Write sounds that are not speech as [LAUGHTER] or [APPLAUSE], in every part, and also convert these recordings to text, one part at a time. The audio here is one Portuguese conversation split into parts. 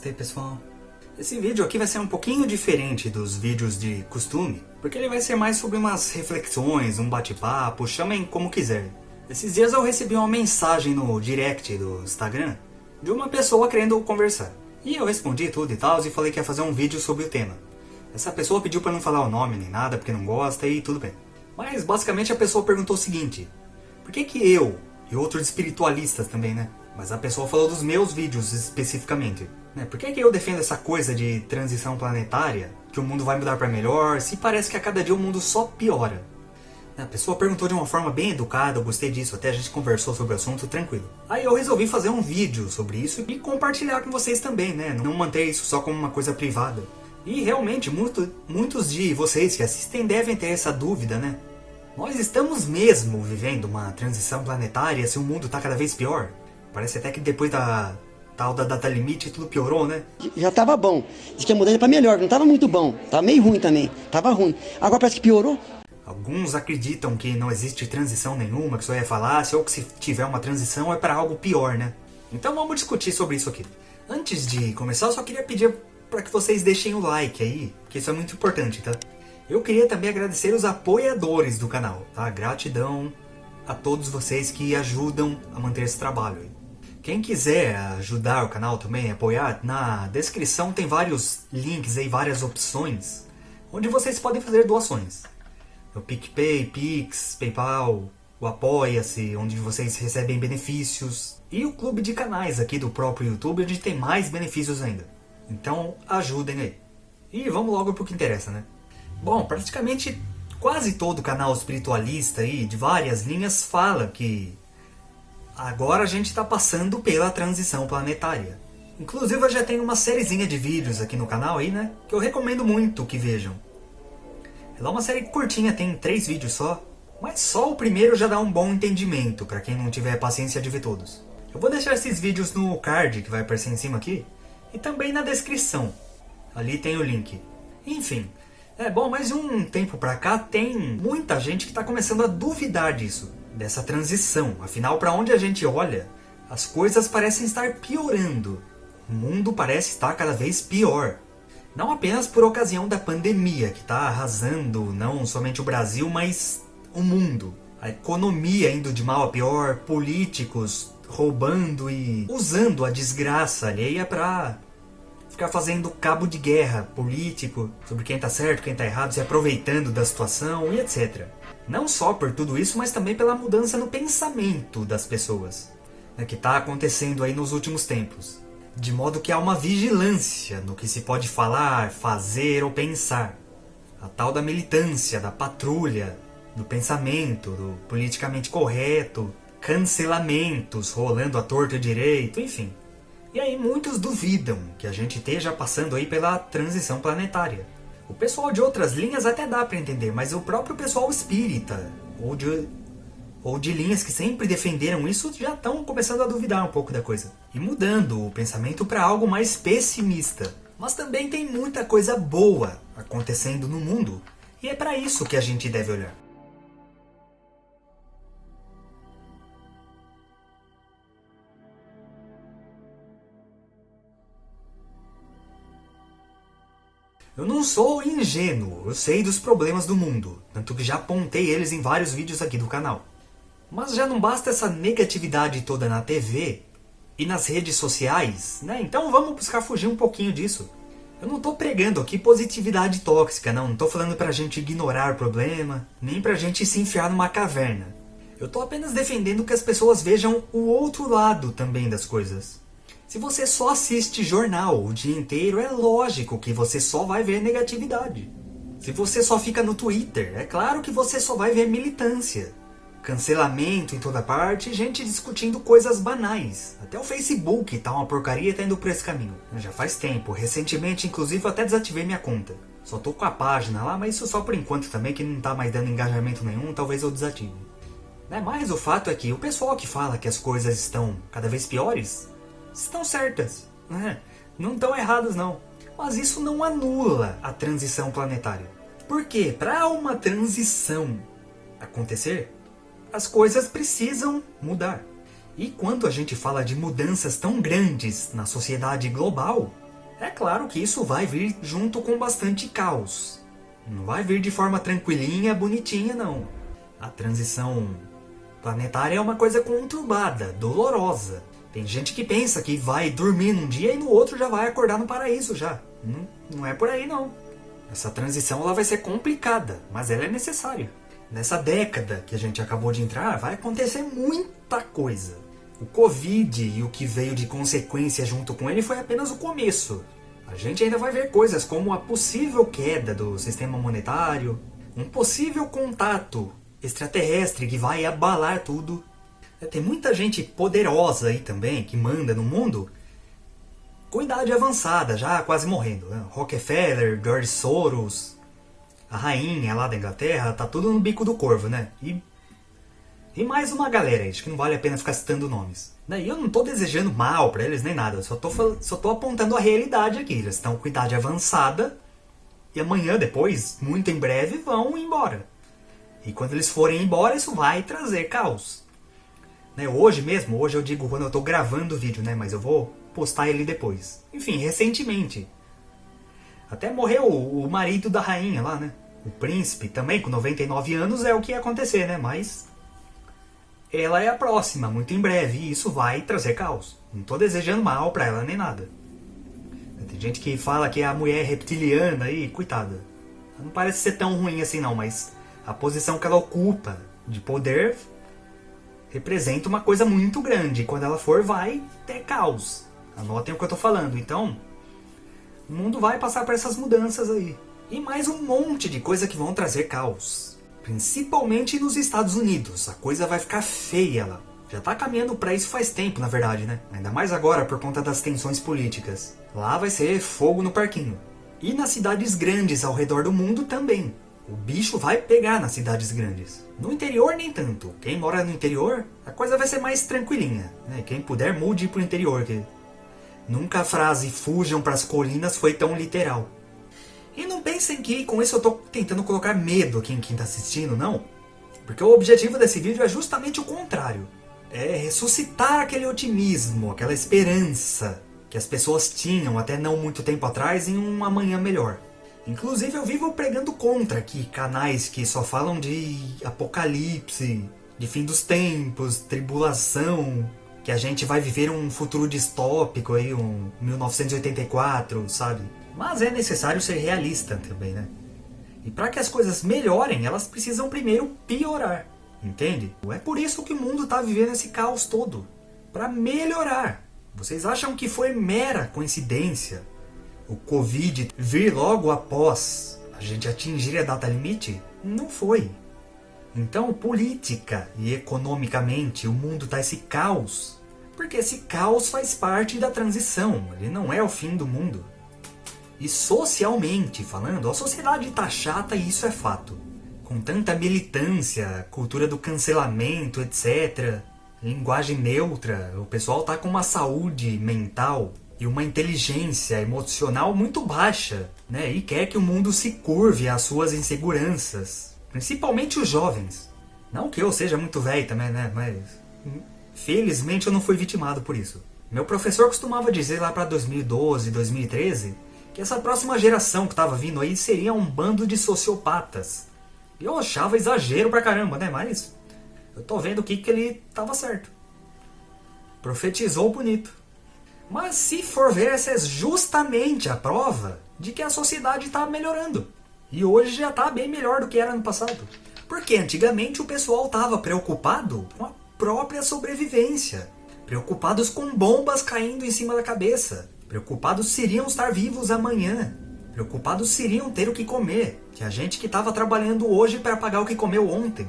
Namastê pessoal. Esse vídeo aqui vai ser um pouquinho diferente dos vídeos de costume, porque ele vai ser mais sobre umas reflexões, um bate-papo, chamem como quiser. Esses dias eu recebi uma mensagem no direct do Instagram de uma pessoa querendo conversar. E eu respondi tudo e tal, e falei que ia fazer um vídeo sobre o tema. Essa pessoa pediu pra não falar o nome nem nada, porque não gosta e tudo bem. Mas basicamente a pessoa perguntou o seguinte, por que que eu, e outros espiritualistas também né, mas a pessoa falou dos meus vídeos especificamente. Né? Por que, que eu defendo essa coisa de transição planetária? Que o mundo vai mudar para melhor, se parece que a cada dia o mundo só piora. A pessoa perguntou de uma forma bem educada, eu gostei disso, até a gente conversou sobre o assunto tranquilo. Aí eu resolvi fazer um vídeo sobre isso e compartilhar com vocês também, né? Não manter isso só como uma coisa privada. E realmente, muito, muitos de vocês que assistem devem ter essa dúvida, né? Nós estamos mesmo vivendo uma transição planetária se o mundo está cada vez pior? Parece até que depois da tal da data limite tudo piorou, né? Já tava bom. Diz que a mudança para melhor, não tava muito bom. Tava meio ruim também. Tava ruim. Agora parece que piorou. Alguns acreditam que não existe transição nenhuma, que só é falácia, ou que se tiver uma transição é para algo pior, né? Então vamos discutir sobre isso aqui. Antes de começar, eu só queria pedir para que vocês deixem o like aí, que isso é muito importante, tá? Eu queria também agradecer os apoiadores do canal, tá? Gratidão a todos vocês que ajudam a manter esse trabalho. Quem quiser ajudar o canal também, apoiar, na descrição tem vários links aí, várias opções, onde vocês podem fazer doações. O PicPay, Pix, Paypal, o Apoia-se, onde vocês recebem benefícios, e o clube de canais aqui do próprio YouTube, onde tem mais benefícios ainda. Então ajudem aí. E vamos logo pro que interessa, né? Bom, praticamente quase todo canal espiritualista aí, de várias linhas, fala que Agora a gente está passando pela transição planetária. Inclusive eu já tenho uma sériezinha de vídeos aqui no canal aí, né? Que eu recomendo muito que vejam. Ela é uma série curtinha, tem três vídeos só. Mas só o primeiro já dá um bom entendimento, para quem não tiver paciência de ver todos. Eu vou deixar esses vídeos no card, que vai aparecer em cima aqui. E também na descrição. Ali tem o link. Enfim, é bom, mas um tempo pra cá tem muita gente que está começando a duvidar disso dessa transição. Afinal, para onde a gente olha, as coisas parecem estar piorando. O mundo parece estar cada vez pior. Não apenas por ocasião da pandemia, que está arrasando não somente o Brasil, mas o mundo. A economia indo de mal a pior, políticos roubando e usando a desgraça alheia para ficar fazendo cabo de guerra político sobre quem está certo, quem está errado, se aproveitando da situação e etc. Não só por tudo isso, mas também pela mudança no pensamento das pessoas, né, que está acontecendo aí nos últimos tempos. De modo que há uma vigilância no que se pode falar, fazer ou pensar. A tal da militância, da patrulha, do pensamento, do politicamente correto, cancelamentos rolando à torta e direito, enfim. E aí muitos duvidam que a gente esteja passando aí pela transição planetária. O pessoal de outras linhas até dá para entender, mas o próprio pessoal espírita, ou de, ou de linhas que sempre defenderam isso, já estão começando a duvidar um pouco da coisa. E mudando o pensamento para algo mais pessimista. Mas também tem muita coisa boa acontecendo no mundo, e é para isso que a gente deve olhar. Eu não sou ingênuo, eu sei dos problemas do mundo, tanto que já apontei eles em vários vídeos aqui do canal. Mas já não basta essa negatividade toda na TV e nas redes sociais, né? Então vamos buscar fugir um pouquinho disso. Eu não estou pregando aqui positividade tóxica, não. Não estou falando pra gente ignorar o problema, nem pra gente se enfiar numa caverna. Eu estou apenas defendendo que as pessoas vejam o outro lado também das coisas. Se você só assiste jornal o dia inteiro, é lógico que você só vai ver negatividade. Se você só fica no Twitter, é claro que você só vai ver militância. Cancelamento em toda parte, gente discutindo coisas banais. Até o Facebook tá uma porcaria e tá indo por esse caminho. Já faz tempo, recentemente inclusive até desativei minha conta. Só tô com a página lá, mas isso só por enquanto também, que não tá mais dando engajamento nenhum, talvez eu desative. Né, mas o fato é que o pessoal que fala que as coisas estão cada vez piores, estão certas. Né? Não estão erradas não. Mas isso não anula a transição planetária. Porque para uma transição acontecer, as coisas precisam mudar. E quando a gente fala de mudanças tão grandes na sociedade global, É claro que isso vai vir junto com bastante caos. Não vai vir de forma tranquilinha, bonitinha, não. A transição planetária é uma coisa conturbada, dolorosa. Tem gente que pensa que vai dormir num dia e no outro já vai acordar no paraíso já. Não, não é por aí não. Essa transição ela vai ser complicada, mas ela é necessária. Nessa década que a gente acabou de entrar, vai acontecer muita coisa. O Covid e o que veio de consequência junto com ele foi apenas o começo. A gente ainda vai ver coisas como a possível queda do sistema monetário, um possível contato extraterrestre que vai abalar tudo. Tem muita gente poderosa aí também que manda no mundo com idade avançada, já quase morrendo. Né? Rockefeller, George Soros, a rainha lá da Inglaterra, tá tudo no bico do corvo, né? E, e mais uma galera aí, acho que não vale a pena ficar citando nomes. E eu não tô desejando mal para eles nem nada, só tô, só tô apontando a realidade aqui. Eles estão com idade avançada e amanhã, depois, muito em breve, vão embora. E quando eles forem embora, isso vai trazer caos. Né? Hoje mesmo, hoje eu digo quando eu tô gravando o vídeo, né? Mas eu vou postar ele depois. Enfim, recentemente. Até morreu o marido da rainha lá, né? O príncipe, também com 99 anos, é o que ia acontecer, né? Mas ela é a próxima, muito em breve, e isso vai trazer caos. Não tô desejando mal pra ela nem nada. Tem gente que fala que é a mulher reptiliana aí, coitada. Não parece ser tão ruim assim não, mas a posição que ela ocupa de poder representa uma coisa muito grande. Quando ela for, vai ter caos. Anotem o que eu tô falando. Então, o mundo vai passar por essas mudanças aí. E mais um monte de coisa que vão trazer caos. Principalmente nos Estados Unidos. A coisa vai ficar feia lá. Já tá caminhando para isso faz tempo, na verdade, né? Ainda mais agora por conta das tensões políticas. Lá vai ser fogo no parquinho. E nas cidades grandes ao redor do mundo também. O bicho vai pegar nas cidades grandes. No interior nem tanto. Quem mora no interior, a coisa vai ser mais tranquilinha. Né? Quem puder, mude pro interior, que Nunca a frase fujam para as colinas foi tão literal. E não pensem que com isso eu estou tentando colocar medo aqui em quem está assistindo, não. Porque o objetivo desse vídeo é justamente o contrário. É ressuscitar aquele otimismo, aquela esperança que as pessoas tinham até não muito tempo atrás em um amanhã melhor. Inclusive eu vivo pregando contra aqui canais que só falam de apocalipse, de fim dos tempos, tribulação, que a gente vai viver um futuro distópico aí, um 1984, sabe? Mas é necessário ser realista também, né? E para que as coisas melhorem, elas precisam primeiro piorar, entende? É por isso que o mundo está vivendo esse caos todo, para melhorar. Vocês acham que foi mera coincidência o Covid vir logo após a gente atingir a data limite? Não foi. Então, política e economicamente, o mundo está esse caos. Porque esse caos faz parte da transição, ele não é o fim do mundo. E socialmente falando, a sociedade está chata e isso é fato. Com tanta militância, cultura do cancelamento, etc. Linguagem neutra, o pessoal tá com uma saúde mental e uma inteligência emocional muito baixa, né? E quer que o mundo se curve às suas inseguranças Principalmente os jovens. Não que eu seja muito velho também, né? Mas felizmente eu não fui vitimado por isso. Meu professor costumava dizer lá para 2012, 2013 que essa próxima geração que estava vindo aí seria um bando de sociopatas. E eu achava exagero pra caramba, né? Mas eu tô vendo aqui que ele tava certo. Profetizou bonito. Mas se for ver, essa é justamente a prova de que a sociedade está melhorando. E hoje já está bem melhor do que era no passado. Porque antigamente o pessoal estava preocupado com a própria sobrevivência. Preocupados com bombas caindo em cima da cabeça. Preocupados seriam estar vivos amanhã. Preocupados seriam ter o que comer. Que a gente que estava trabalhando hoje para pagar o que comeu ontem.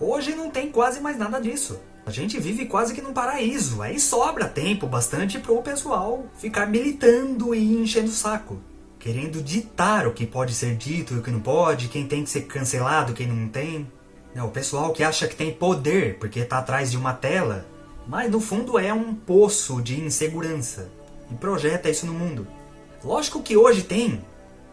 Hoje não tem quase mais nada disso. A gente vive quase que num paraíso. Aí sobra tempo bastante para o pessoal ficar militando e enchendo o saco querendo ditar o que pode ser dito e o que não pode, quem tem que ser cancelado, quem não tem. É, o pessoal que acha que tem poder porque está atrás de uma tela, mas no fundo é um poço de insegurança e projeta isso no mundo. Lógico que hoje tem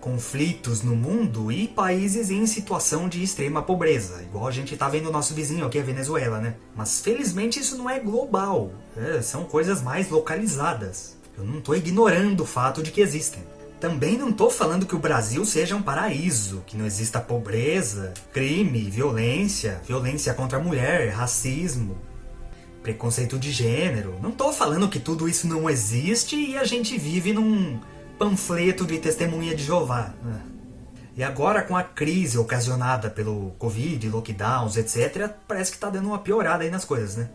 conflitos no mundo e países em situação de extrema pobreza, igual a gente está vendo o nosso vizinho aqui, a Venezuela, né? Mas felizmente isso não é global, é, são coisas mais localizadas. Eu não estou ignorando o fato de que existem. Também não estou falando que o Brasil seja um paraíso, que não exista pobreza, crime, violência, violência contra a mulher, racismo, preconceito de gênero. Não estou falando que tudo isso não existe e a gente vive num panfleto de testemunha de Jeová. E agora com a crise ocasionada pelo Covid, lockdowns, etc, parece que está dando uma piorada aí nas coisas, né?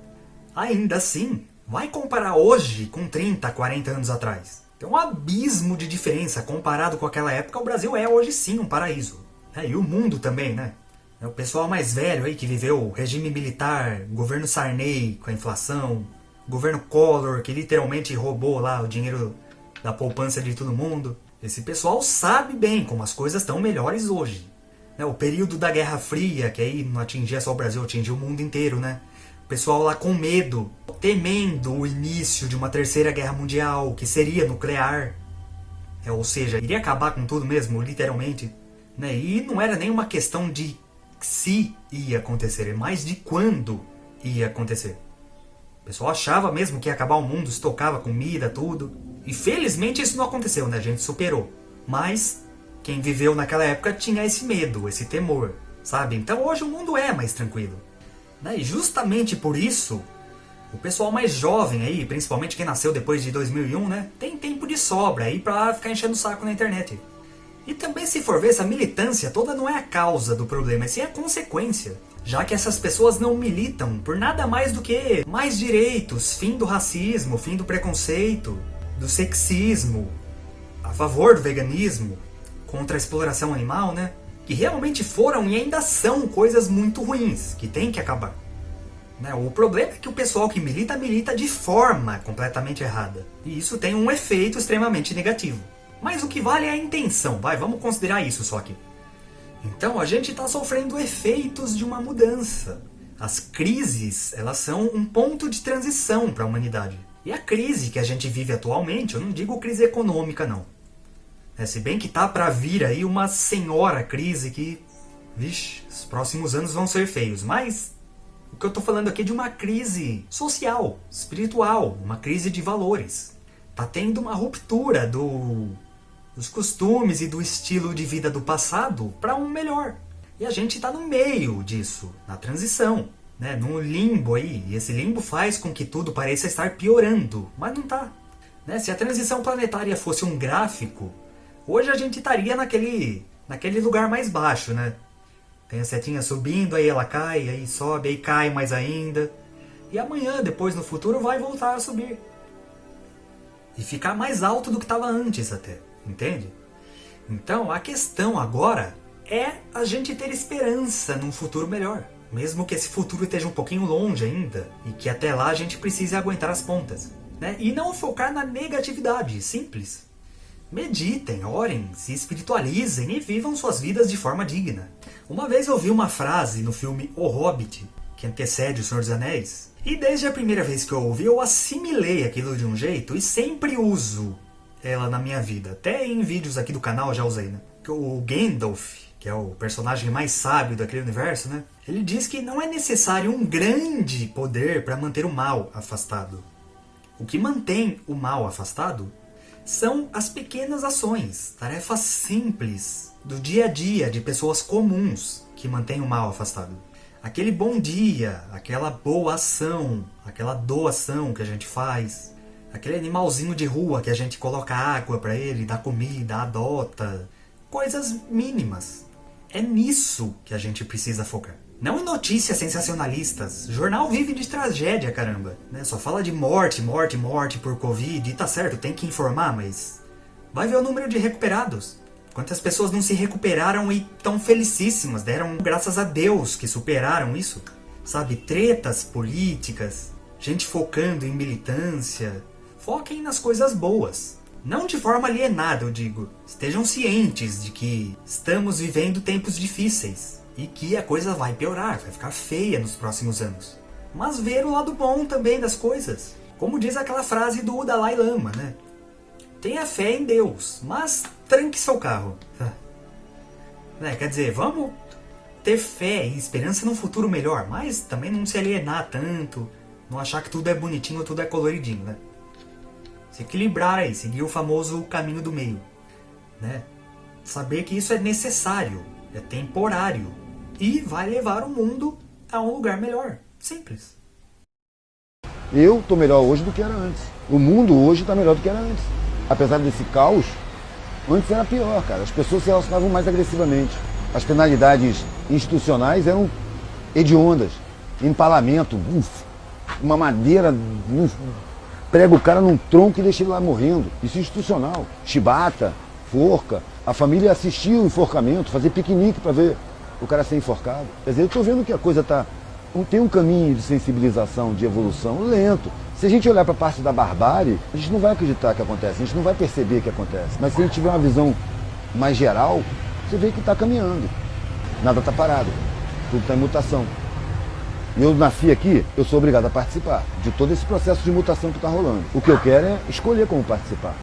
Ainda assim, vai comparar hoje com 30, 40 anos atrás. Tem um abismo de diferença comparado com aquela época. O Brasil é hoje sim um paraíso. É, e o mundo também, né? É o pessoal mais velho aí que viveu o regime militar, governo Sarney com a inflação, governo Collor que literalmente roubou lá o dinheiro da poupança de todo mundo. Esse pessoal sabe bem como as coisas estão melhores hoje. Né? O período da Guerra Fria, que aí não atingia só o Brasil, atingia o mundo inteiro, né? O pessoal lá com medo, temendo o início de uma terceira guerra mundial, que seria nuclear. É, ou seja, iria acabar com tudo mesmo, literalmente. Né? E não era nem uma questão de se ia acontecer, é mais de quando ia acontecer. O pessoal achava mesmo que ia acabar o mundo, estocava comida, tudo. E felizmente isso não aconteceu, né? A gente superou. Mas quem viveu naquela época tinha esse medo, esse temor, sabe? Então hoje o mundo é mais tranquilo. Né? E justamente por isso, o pessoal mais jovem aí, principalmente quem nasceu depois de 2001, né? Tem tempo de sobra aí pra ficar enchendo o saco na internet. E também se for ver, essa militância toda não é a causa do problema, é sim a consequência. Já que essas pessoas não militam por nada mais do que mais direitos, fim do racismo, fim do preconceito, do sexismo, a favor do veganismo, contra a exploração animal, né? Que realmente foram e ainda são coisas muito ruins, que tem que acabar. Né? O problema é que o pessoal que milita, milita de forma completamente errada. E isso tem um efeito extremamente negativo. Mas o que vale é a intenção, vai, vamos considerar isso só aqui. Então a gente está sofrendo efeitos de uma mudança. As crises, elas são um ponto de transição para a humanidade. E a crise que a gente vive atualmente, eu não digo crise econômica não. É, se bem que tá para vir aí uma senhora crise que, vixe, os próximos anos vão ser feios. Mas o que eu estou falando aqui é de uma crise social, espiritual, uma crise de valores. Tá tendo uma ruptura do dos costumes e do estilo de vida do passado para um melhor. E a gente está no meio disso, na transição, né? num limbo aí. E esse limbo faz com que tudo pareça estar piorando, mas não está. Né? Se a transição planetária fosse um gráfico, hoje a gente estaria naquele, naquele lugar mais baixo, né? Tem a setinha subindo, aí ela cai, aí sobe, aí cai mais ainda. E amanhã, depois no futuro, vai voltar a subir. E ficar mais alto do que estava antes até. Entende? Então a questão agora é a gente ter esperança num futuro melhor. Mesmo que esse futuro esteja um pouquinho longe ainda, e que até lá a gente precise aguentar as pontas. Né? E não focar na negatividade, simples. Meditem, orem, se espiritualizem e vivam suas vidas de forma digna. Uma vez eu ouvi uma frase no filme O Hobbit, que antecede O Senhor dos Anéis, e desde a primeira vez que eu ouvi eu assimilei aquilo de um jeito e sempre uso ela na minha vida. Até em vídeos aqui do canal já usei, né? O Gandalf, que é o personagem mais sábio daquele universo, né? Ele diz que não é necessário um grande poder para manter o mal afastado. O que mantém o mal afastado são as pequenas ações, tarefas simples do dia a dia de pessoas comuns que mantêm o mal afastado. Aquele bom dia, aquela boa ação, aquela doação que a gente faz, Aquele animalzinho de rua que a gente coloca água para ele, dá comida, adota. Coisas mínimas. É nisso que a gente precisa focar. Não em notícias sensacionalistas. Jornal vive de tragédia, caramba. Né? Só fala de morte, morte, morte por Covid. E tá certo, tem que informar, mas... Vai ver o número de recuperados. Quantas pessoas não se recuperaram e tão felicíssimas. Deram graças a Deus que superaram isso. Sabe, tretas políticas. Gente focando em militância foquem nas coisas boas. Não de forma alienada, eu digo. Estejam cientes de que estamos vivendo tempos difíceis e que a coisa vai piorar, vai ficar feia nos próximos anos. Mas ver o lado bom também das coisas. Como diz aquela frase do Dalai Lama, né? Tenha fé em Deus, mas tranque seu carro. [LAUGHS] É, quer dizer, vamos ter fé e esperança num futuro melhor, mas também não se alienar tanto, não achar que tudo é bonitinho, tudo é coloridinho, né? Se equilibrar aí, seguir o famoso caminho do meio, né? Saber que isso é necessário, é temporário e vai levar o mundo a um lugar melhor. Simples. Eu estou melhor hoje do que era antes. O mundo hoje está melhor do que era antes. Apesar desse caos, antes era pior, cara. As pessoas se relacionavam mais agressivamente. As penalidades institucionais eram hediondas. Empalamento, uf, uma madeira, uf, prega o cara num tronco e deixa ele lá morrendo. Isso é institucional. Chibata, forca. A família assistia o enforcamento, fazia piquenique para ver o cara ser enforcado. Quer dizer, eu estou vendo que a coisa está tem um caminho de sensibilização, de evolução lento. Se a gente olhar para a parte da barbárie, a gente não vai acreditar que acontece, a gente não vai perceber que acontece. Mas se a gente tiver uma visão mais geral, você vê que está caminhando. Nada está parado, tudo está em mutação. Eu nasci aqui, eu sou obrigado a participar de todo esse processo de mutação que está rolando. O que eu quero é escolher como participar.